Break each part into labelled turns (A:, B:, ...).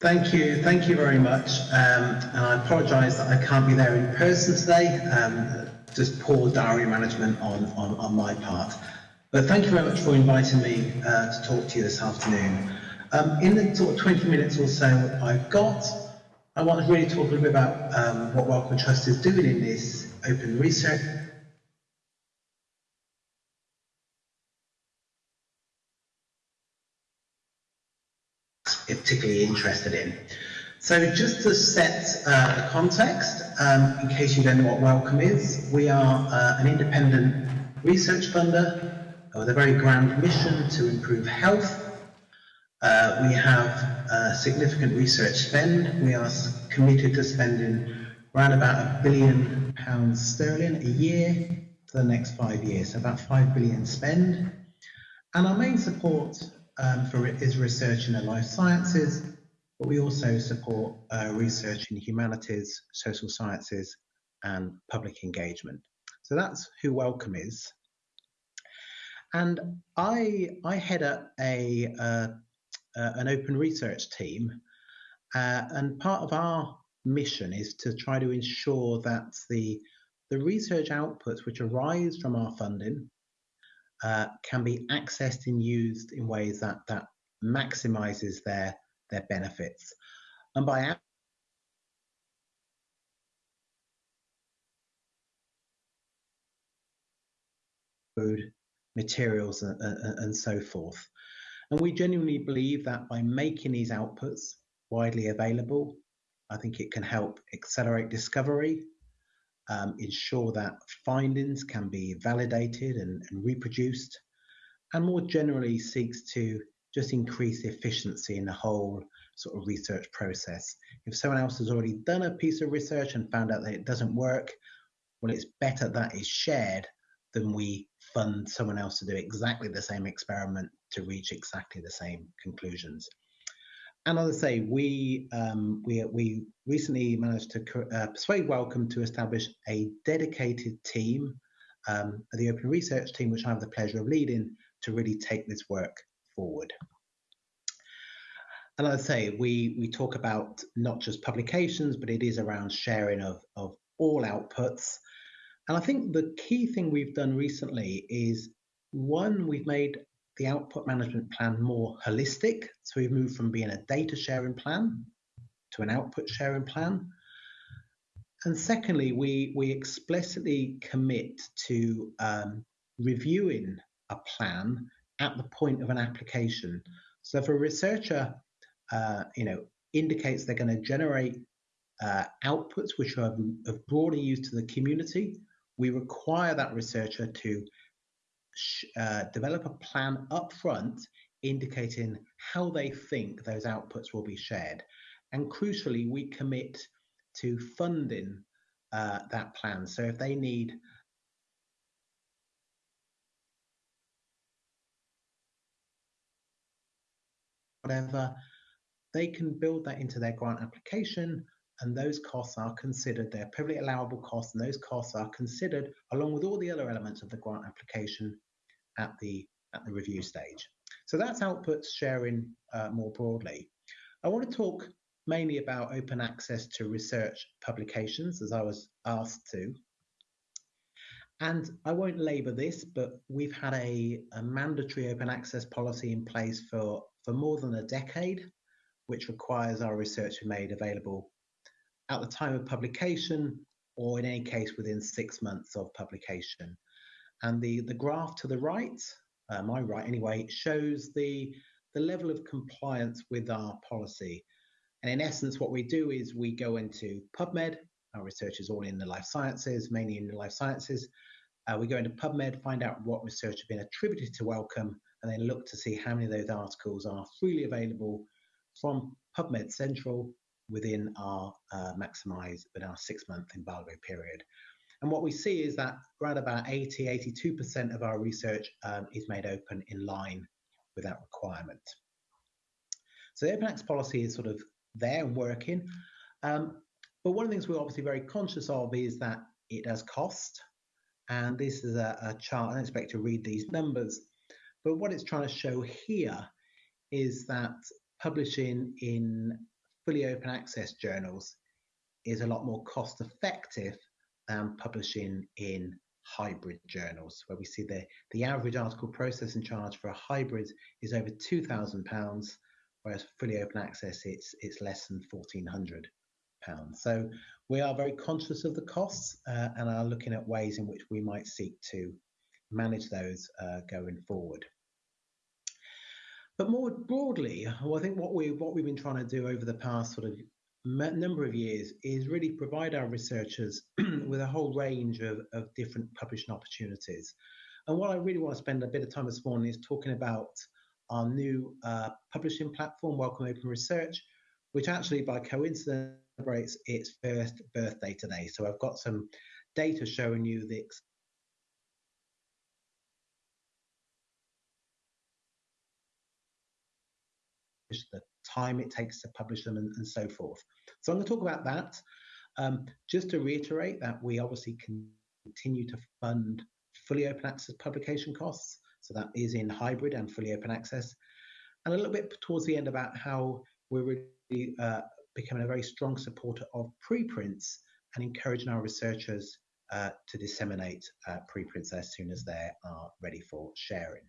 A: Thank you, thank you very much. Um, and I apologise that I can't be there in person today. Um, just poor diary management on, on, on my part. But thank you very much for inviting me uh, to talk to you this afternoon. Um, in the sort of 20 minutes or so I've got, I want to really talk a little bit about um, what Wellcome Trust is doing in this open research particularly interested in. So just to set uh, the context, um, in case you don't know what Wellcome is, we are uh, an independent research funder with a very grand mission to improve health. Uh, we have significant research spend. We are committed to spending around about a billion pounds sterling a year for the next five years, so about five billion spend. And our main support um, for is research in the life sciences, but we also support uh, research in humanities, social sciences, and public engagement. So that's who Wellcome is. And I, I head up a, uh, uh, an open research team, uh, and part of our mission is to try to ensure that the, the research outputs which arise from our funding uh, can be accessed and used in ways that, that maximizes their, their benefits. And by food, materials, and, and, and so forth. And we genuinely believe that by making these outputs widely available, I think it can help accelerate discovery, um, ensure that findings can be validated and, and, reproduced, and more generally seeks to just increase efficiency in the whole sort of research process. If someone else has already done a piece of research and found out that it doesn't work, well, it's better that is shared than we fund someone else to do exactly the same experiment to reach exactly the same conclusions. And as I say, we um, we we recently managed to uh, persuade Wellcome to establish a dedicated team, um, the Open Research team, which I have the pleasure of leading, to really take this work forward. And as I say, we we talk about not just publications, but it is around sharing of of all outputs. And I think the key thing we've done recently is one, we've made the output management plan more holistic. So we've moved from being a data sharing plan to an output sharing plan. And secondly, we, we explicitly commit to um, reviewing a plan at the point of an application. So if a researcher, uh, you know, indicates they're going to generate uh, outputs which are of broader use to the community, we require that researcher to uh, develop a plan up front indicating how they think those outputs will be shared. And crucially, we commit to funding uh, that plan. So if they need whatever, they can build that into their grant application and those costs are considered, they're perfectly allowable costs, and those costs are considered along with all the other elements of the grant application at the, at the review stage. So that's outputs sharing uh, more broadly. I want to talk mainly about open access to research publications, as I was asked to. And I won't labour this, but we've had a, a, mandatory open access policy in place for, for more than a decade, which requires our research to be made available at the time of publication, or in any case within six months of publication. And the, the graph to the right, uh, my right anyway, shows the, the level of compliance with our policy. And in essence, what we do is we go into PubMed, our research is all in the life sciences, mainly in the life sciences. Uh, we go into PubMed, find out what research has been attributed to Wellcome, and then look to see how many of those articles are freely available from PubMed Central within our uh, maximize, within our six month embargo period. And what we see is that around about 80, 82% of our research um, is made open in line with that requirement. So the open access policy is sort of there and working. Um, but one of the things we're obviously very conscious of is that it does cost. And this is a, a chart, I don't expect to read these numbers, but what it's trying to show here is that publishing in fully open access journals is a lot more cost effective than publishing in hybrid journals, where we see the, the average article processing charge for a hybrid is over £2,000, whereas fully open access, it's, it's less than £1,400. So we are very conscious of the costs uh, and are looking at ways in which we might seek to manage those uh, going forward. But more broadly, well, I think what we what we've been trying to do over the past sort of number of years is really provide our researchers with a whole range of, of different publishing opportunities. And what I really want to spend a bit of time this morning is talking about our new uh, publishing platform, Wellcome Open Research, which actually by coincidence celebrates its first birthday today. So I've got some data showing you the the time it takes to publish them and, and so forth. So I'm going to talk about that. Um, just to reiterate that we obviously continue to fund fully open access publication costs. So that is in hybrid and fully open access. And a little bit towards the end about how we're really uh, becoming a very strong supporter of preprints and encouraging our researchers uh, to disseminate uh, preprints as soon as they are ready for sharing.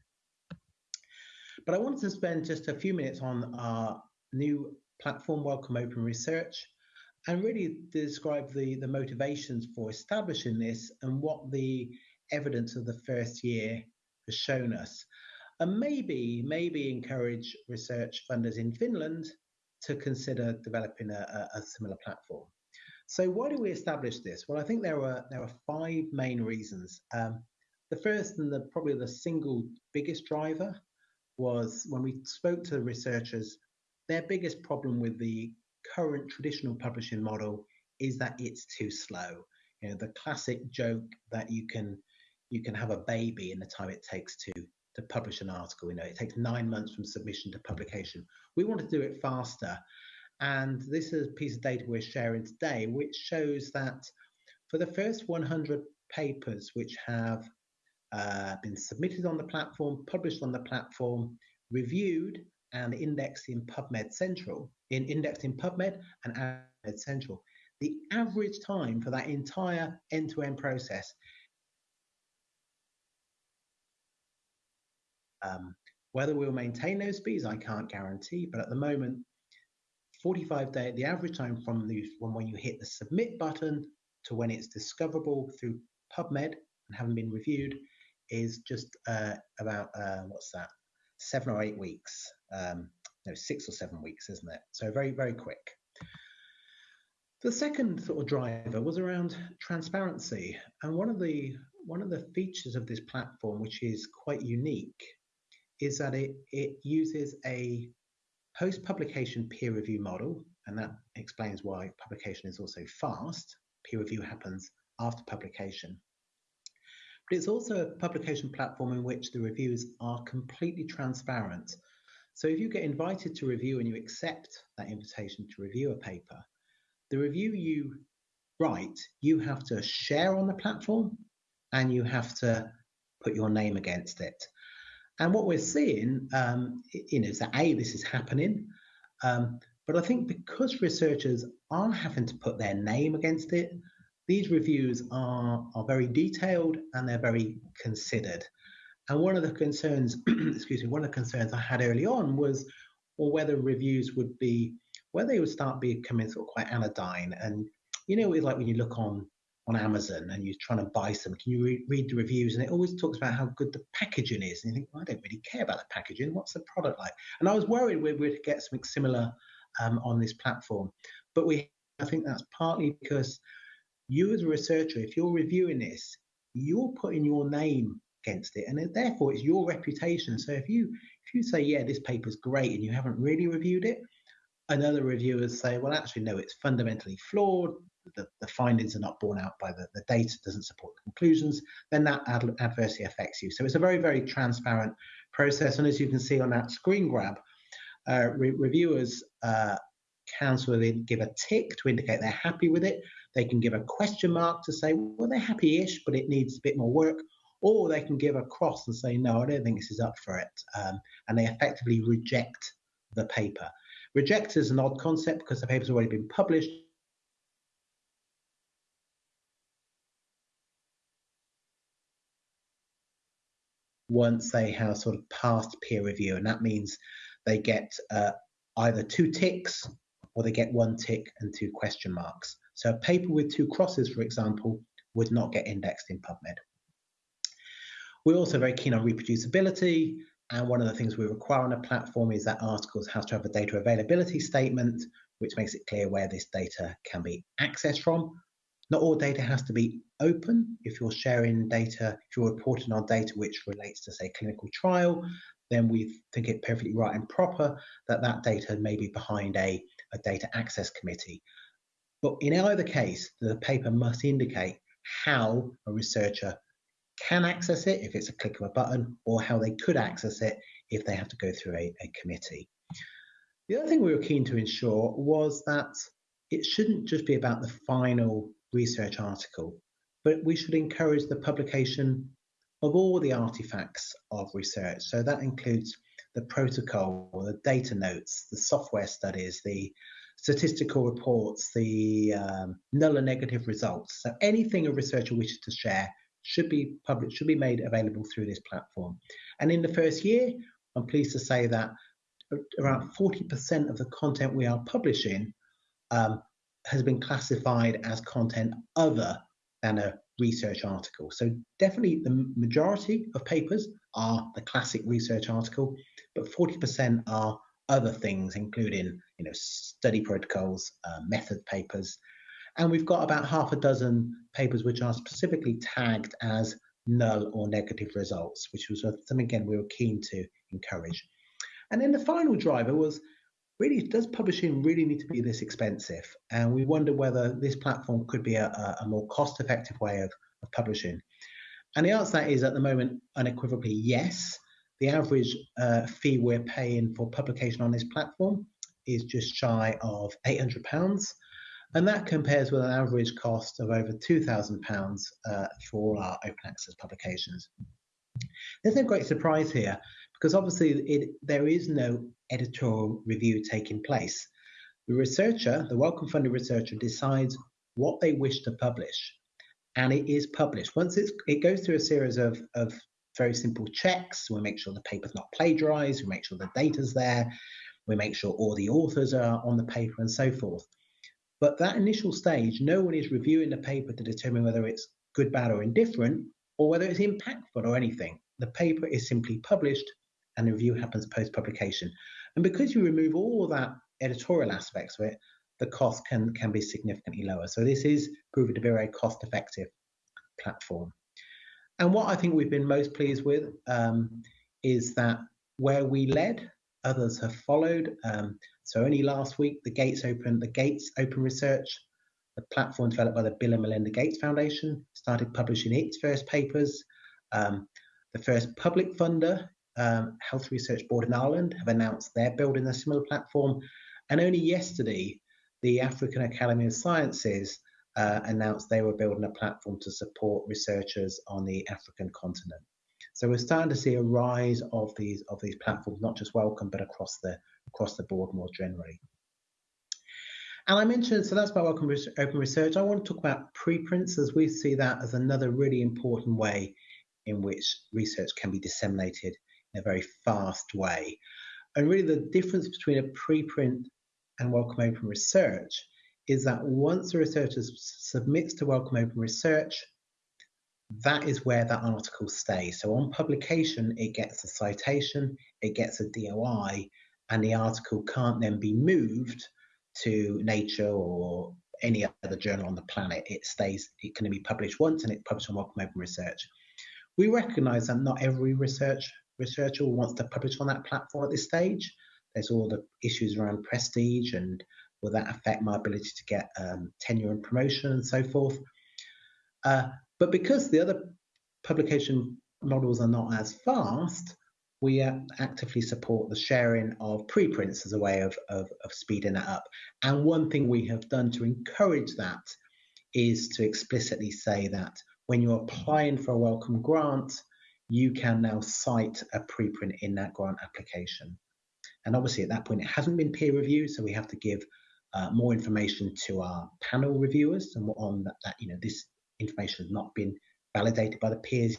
A: But I wanted to spend just a few minutes on our new platform, Wellcome Open Research, and really describe the, the motivations for establishing this and what the evidence of the first year has shown us. And maybe, maybe encourage research funders in Finland to consider developing a, a, similar platform. So why do we establish this? Well, I think there are there are five main reasons. Um, the first and the probably the single biggest driver was when we spoke to the researchers, their biggest problem with the current traditional publishing model is that it's too slow. You know, the classic joke that you can you can have a baby in the time it takes to to publish an article. You know, it takes nine months from submission to publication. We want to do it faster. And this is a piece of data we're sharing today, which shows that for the first 100 papers which have uh, been submitted on the platform, published on the platform, reviewed and indexed in PubMed Central, in indexed in PubMed and PubMed Central, the average time for that entire end-to-end process Um, whether we'll maintain those speeds, I can't guarantee, but at the moment, 45 day, the average time from the from when you hit the submit button to when it's discoverable through PubMed and having been reviewed is just uh, about uh, what's that, seven or eight weeks, um, no, six or seven weeks, isn't it? So very very quick. The second sort of driver was around transparency, and one of the one of the features of this platform, which is quite unique, is that it, it uses a post publication peer review model, and that explains why publication is also fast. Peer review happens after publication. But it's also a publication platform in which the reviews are completely transparent. So if you get invited to review and you accept that invitation to review a paper, the review you write, you have to share on the platform and you have to put your name against it. And what we're seeing, um, you know, is that a this is happening, um, but I think because researchers are having to put their name against it, these reviews are are very detailed and they're very considered. And one of the concerns, excuse me, one of the concerns I had early on was, or whether reviews would be, whether they would start becoming sort of quite anodyne. And you know, it's like when you look on on Amazon and you're trying to buy some, can you re- read the reviews? And it always talks about how good the packaging is. And you think, well, I don't really care about the packaging. What's the product like? And I was worried we would get something similar um, on this platform. But we, I think that's partly because you as a researcher, if you're reviewing this, you're putting your name against it, and therefore it's your reputation. So if you if you say, yeah, this paper's great, and you haven't really reviewed it, and other reviewers say, well, actually, no, it's fundamentally flawed the, the findings are not borne out by the, the data doesn't support the conclusions, then that ad- adversely affects you. So it's a very, very transparent process. And as you can see on that screen grab, uh, re- reviewers uh, of give a tick to indicate they're happy with it. They can give a question mark to say, well, they're happy-ish, but it needs a bit more work. Or they can give a cross and say, no, I don't think this is up for it. Um, and they effectively reject the paper. Reject is an odd concept because the paper's already been published. Once they have sort of passed peer review, and that means they get uh, either two ticks or they get one tick and two question marks. So a paper with two crosses, for example, would not get indexed in PubMed. We're also very keen on reproducibility. And one of the things we require on a platform is that articles have to have a data availability statement, which makes it clear where this data can be accessed from. Not all data has to be open. If you're sharing data, if you're reporting on data which relates to, say, clinical trial, then we think it perfectly right and proper that that data may be behind a, a data access committee. But in either case, the paper must indicate how a researcher can access it if it's a click of a button, or how they could access it if they have to go through a, a committee. The other thing we were keen to ensure was that it shouldn't just be about the final research article, but we should encourage the publication of all the artifacts of research. So that includes the protocol, the data notes, the software studies, the statistical reports, the um, null and negative results. So anything a researcher wishes to share should be published, should be made available through this platform. And in the first year, I'm pleased to say that around 40% of the content we are publishing um, has been classified as content other than a research article. So definitely the majority of papers are the classic research article, but 40% are other things, including you know study protocols, uh, method papers, and we've got about half a dozen papers which are specifically tagged as null or negative results, which was something again we were keen to encourage. And then the final driver was really does publishing really need to be this expensive? And we wonder whether this platform could be a, a more cost effective way of, of publishing. And the answer to that is at the moment unequivocally yes. The average uh, fee we're paying for publication on this platform is just shy of £800. And that compares with an average cost of over £2,000 uh, for our open access publications. There's no great surprise here because obviously it, there is no editorial review taking place. The researcher, the Wellcome funded researcher, decides what they wish to publish and it is published. Once it goes through a series of, of very simple checks, we make sure the paper's not plagiarized, we make sure the data's there, we make sure all the authors are on the paper and so forth. But that initial stage, no one is reviewing the paper to determine whether it's good, bad, or indifferent, or whether it's impactful or anything. The paper is simply published and the review happens post publication. And because you remove all that editorial aspects of it, the cost can, can be significantly lower. So this is proving to be a very cost effective platform. And what I think we've been most pleased with um, is that where we led, others have followed. Um, so only last week, the Gates Open, the Gates Open Research, the platform developed by the Bill and Melinda Gates Foundation, started publishing its first papers. Um, the first public funder, um, Health Research Board in Ireland, have announced they're building a similar platform. And only yesterday, the African Academy of Sciences uh, announced they were building a platform to support researchers on the African continent. So we're starting to see a rise of these of these platforms, not just Wellcome, but across the across the board more generally. And I mentioned, so that's about Wellcome Open Research. I want to talk about preprints as we see that as another really important way in which research can be disseminated in a very fast way. And really the difference between a preprint and Wellcome Open Research is that once a researcher submits to Wellcome Open Research, that is where that article stays. So on publication, it gets a citation, it gets a DOI, and the article can't then be moved to Nature or any other journal on the planet. It stays, it can be published once and it's published on Open Research. We recognize that not every research researcher wants to publish on that platform at this stage. There's all the issues around prestige and will that affect my ability to get um, tenure and promotion and so forth. Uh, but because the other publication models are not as fast, we actively support the sharing of preprints as a way of, of, of, speeding that up. And one thing we have done to encourage that is to explicitly say that when you're applying for a Wellcome grant, you can now cite a preprint in that grant application. And obviously, at that point, it hasn't been peer reviewed, so we have to give uh, more information to our panel reviewers and on that, that, you know this information has not been validated by the peers.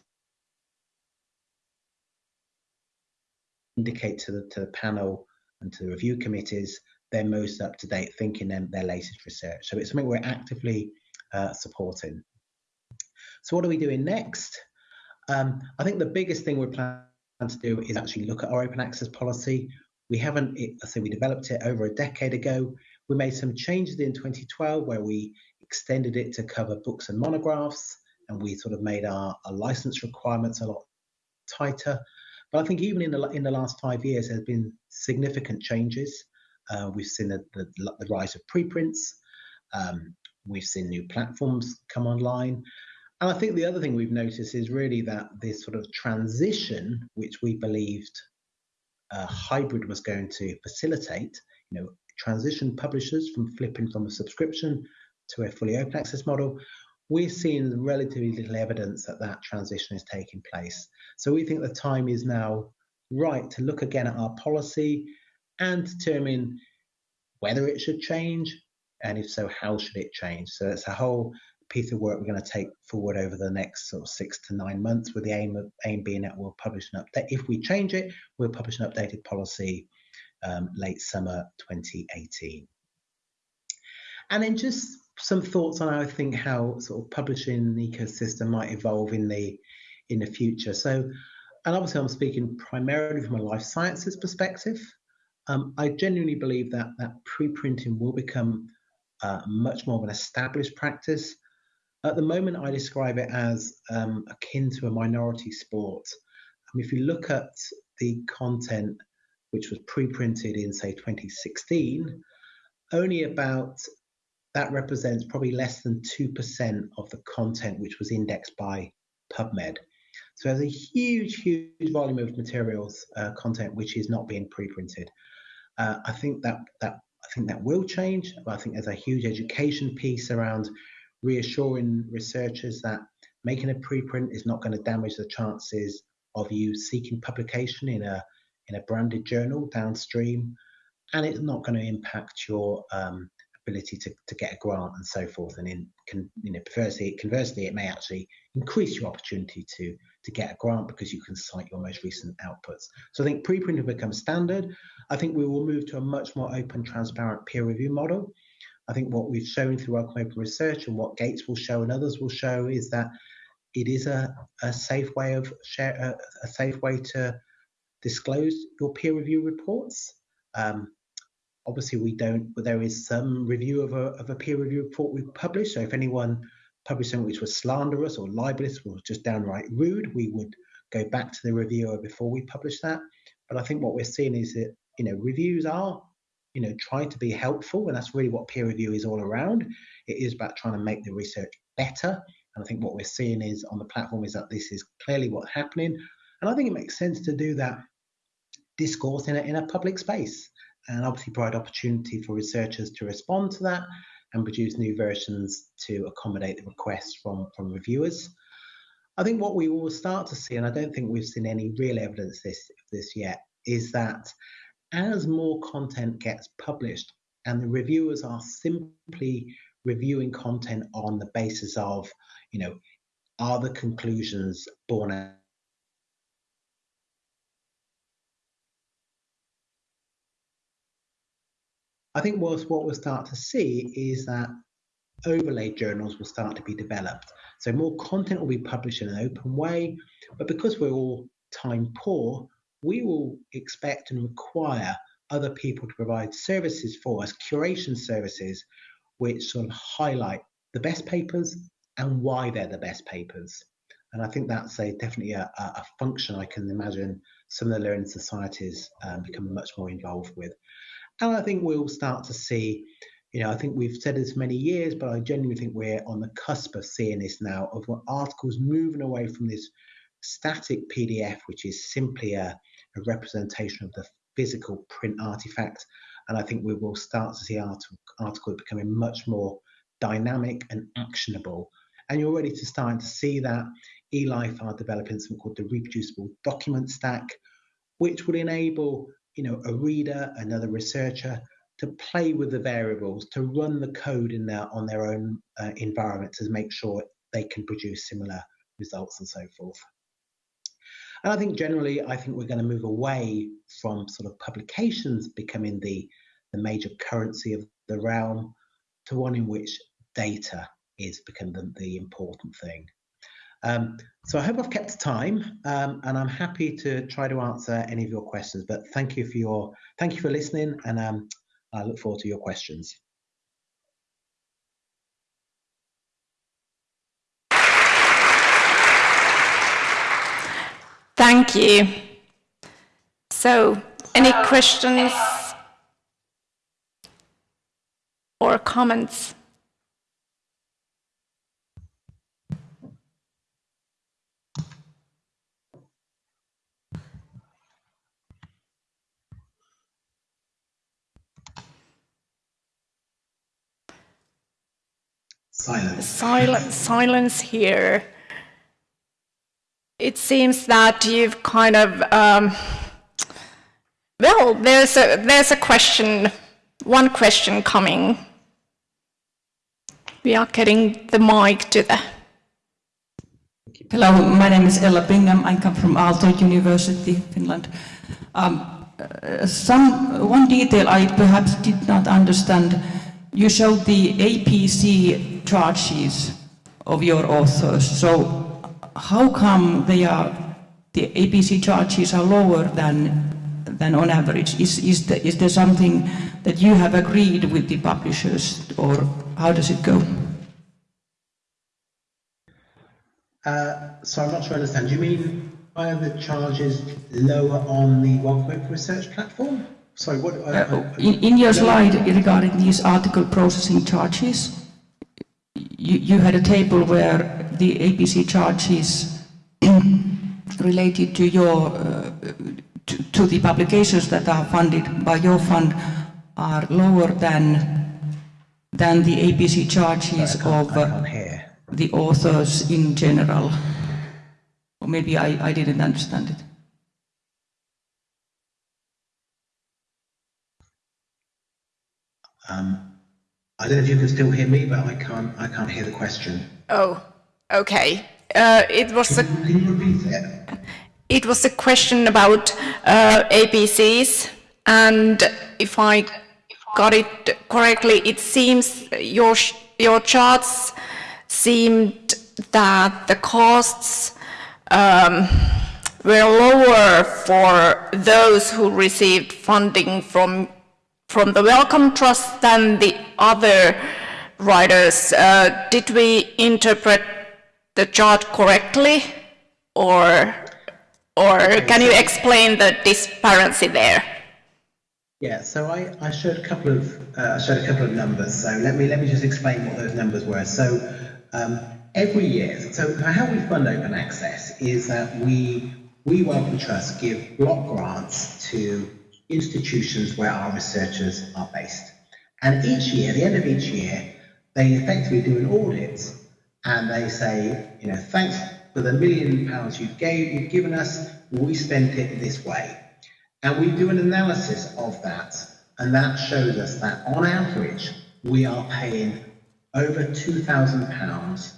A: Indicate to the to the panel and to the review committees their most up to date thinking and their latest research. So it's something we're actively uh, supporting. So what are we doing next? Um, I think the biggest thing we're planning to do is actually look at our open access policy. We haven't, I say we developed it over a decade ago. We made some changes in 2012 where we extended it to cover books and monographs, and we sort of made our, our license requirements a lot tighter. But I think even in the in the last five years, there's been significant changes. Uh, we've seen the, the, the, rise of preprints. Um, we've seen new platforms come online. And I think the other thing we've noticed is really that this sort of transition, which we believed hybrid was going to facilitate, you know, transition publishers from flipping from a subscription to a fully open access model, we're seeing relatively little evidence that that transition is taking place. So we think the time is now right to look again at our policy and determine whether it should change, and if so, how should it change? So it's a whole piece of work we're going to take forward over the next sort of six to nine months, with the aim of aim being that we'll publish an update. If we change it, we'll publish an updated policy um, late summer 2018. And then just some thoughts on I think how sort of publishing ecosystem might evolve in the in the future. So, and obviously I'm speaking primarily from a life sciences perspective. Um, I genuinely believe that that pre-printing will become uh, much more of an established practice. At the moment, I describe it as um, akin to a minority sport. I mean, if you look at the content which was pre-printed in, say, 2016, only about that represents probably less than 2% of the content which was indexed by PubMed. So there's a huge, huge volume of materials, uh, content which is not being pre-printed. Uh, I think that that I think that will change. I think there's a huge education piece around reassuring researchers that making a preprint is not going to damage the chances of you seeking publication in a in a branded journal downstream, and it's not going to impact your um, ability to, to get a grant and so forth. And in can, you know, conversely, conversely, it may actually increase your opportunity to to get a grant because you can cite your most recent outputs. So I think preprint will become standard. I think we will move to a much more open, transparent peer review model. I think what we've shown through our open research and what Gates will show and others will show is that it is a, a safe way of share a, a safe way to disclose your peer review reports. Um, obviously, we don't, but there is some review of a, of a peer review report we publish. So if anyone published something which was slanderous or libelous or just downright rude, we would go back to the reviewer before we publish that. But I think what we're seeing is that you know reviews are you know trying to be helpful, and that's really what peer review is all around. It is about trying to make the research better. And I think what we're seeing is on the platform is that this is clearly what's happening. And I think it makes sense to do that discourse in a, in a public space and obviously provide opportunity for researchers to respond to that and produce new versions to accommodate the requests from, from reviewers. I think what we will start to see, and I don't think we've seen any real evidence this this yet, is that as more content gets published and the reviewers are simply reviewing content on the basis of, you know, are the conclusions borne I think what, we'll start to see is that overlay journals will start to be developed. So more content will be published in an open way, but because we're all time poor, we will expect and require other people to provide services for us, curation services, which sort of highlight the best papers and why they're the best papers. And I think that's a definitely a, a function I can imagine some of the learning societies um, become much more involved with. And I think we'll start to see, you know, I think we've said this many years, but I genuinely think we're on the cusp of seeing this now of articles moving away from this static PDF, which is simply a, a representation of the physical print artifact. And I think we will start to see article, articles becoming much more dynamic and actionable. And you're ready to start to see that. eLife are developing something called the reproducible document stack, which would enable you know, a reader, another researcher, to play with the variables, to run the code in their on their own uh, environment to make sure they can produce similar results and so forth. And I think generally, I think we're going to move away from sort of publications becoming the, the major currency of the realm to one in which data is become the, the important thing. Um, so I hope I've kept time, um, and I'm happy to try to answer any of your questions. But thank you for your thank you for listening, and um, I look forward to your questions.
B: Thank you. So, any questions or comments?
A: Silence.
B: Silence, silence here. It seems that you've kind of, um, well, there's a, there's a question, one question coming. We are getting the mic to the.
C: Hello, my name is Ella Bingham. I come from Aalto University, Finland. Um, uh, some, one detail I perhaps did not understand. You showed the APC charges of your authors. So how come they are, the APC charges are lower than, than on average? Is, is, the, is there something that you have agreed with the publishers or how does it go?
A: Uh, so I'm not sure I understand. Do you mean are the charges lower on the Wellcome Research platform? Sorry, what? Uh,
C: uh, in, in your slide regarding these article processing charges, you, you had a table where the APC charges related to your uh, to, to, the publications that are funded by your fund are lower than than the APC charges of uh, the authors in general. Or maybe I, I didn't understand it.
A: Um, I don't know if you can still hear me, but I can't. I can't hear the question.
B: Oh, okay. Uh, it was
A: can, a. Can you repeat it?
B: It was a question about uh, APCs, and if I got it correctly, it seems your your charts seemed that the costs um, were lower for those who received funding from from the Wellcome Trust than the other writers. Uh, did we interpret the chart correctly, or or can you explain the disparity there?
A: Yeah, so I, I showed a couple of uh, I showed a couple of numbers. So let me let me just explain what those numbers were. So um, every year, so how we fund open access is that we we Wellcome Trust give block grants to institutions where our researchers are based. And each year, the end of each year, they effectively do an audit and they say, you know, thanks for the million pounds you gave, you've given us, we spent it this way. And we do an analysis of that, and that shows us that on average, we are paying over £2,000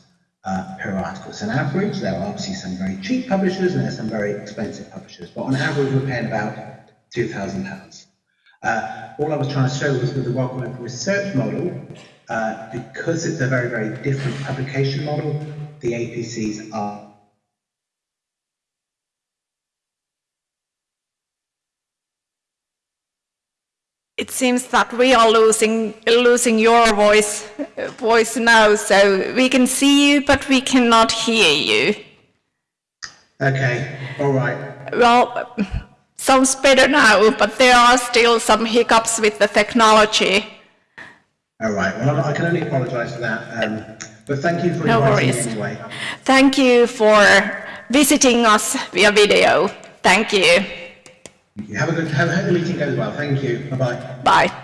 A: uh, per article. So on average, there are obviously some very cheap publishers and there's some very expensive publishers, but on average, we're paying about £2,000. Uh, all I was trying to show was with the Wellcome Open Research model, uh, because it's a very, very different publication model, the APCs are
B: It seems that we are losing losing your voice voice now, so we can see you, but we cannot hear you.
A: Okay, all right.
B: Well, sounds better now, but there are still some hiccups with the technology.
A: All right. Well, I can only apologise for that. Um, but thank you for no inviting worries. me anyway.
B: Thank you for visiting us via video. Thank you.
A: Have a good. Have, have the meeting goes well. Thank you. Bye bye.
B: Bye.